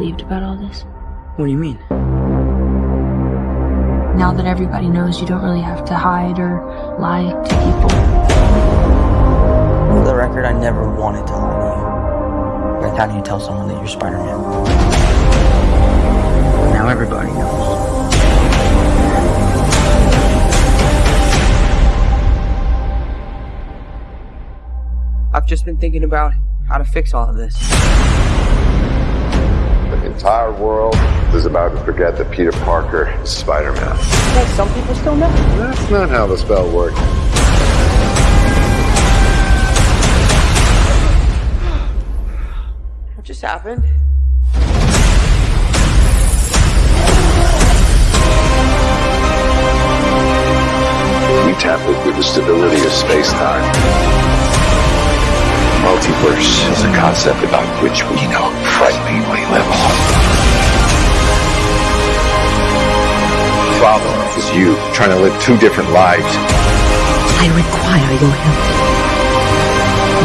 relieved about all this. What do you mean? Now that everybody knows you don't really have to hide or lie to people. For the record, I never wanted to lie to you. Like, how do you tell someone that you're Spider-Man? Now everybody knows. I've just been thinking about how to fix all of this. Entire world is about to forget that Peter Parker is Spider-Man. Hey, some people still know. That's not how the spell works. What just happened? We tap into the stability of space-time. Multiverse is a concept about which we know frighteningly little. Problem is you trying to live two different lives. I require your help.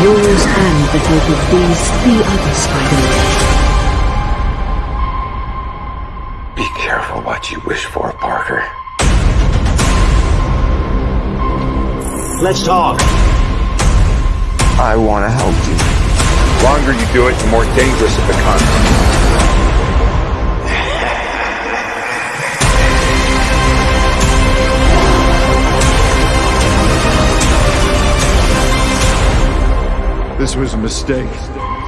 Yours and the help of these three other Spider-Men. Be careful what you wish for, Parker. Let's talk. I want to help you. The longer you do it, the more dangerous it becomes. This was a mistake.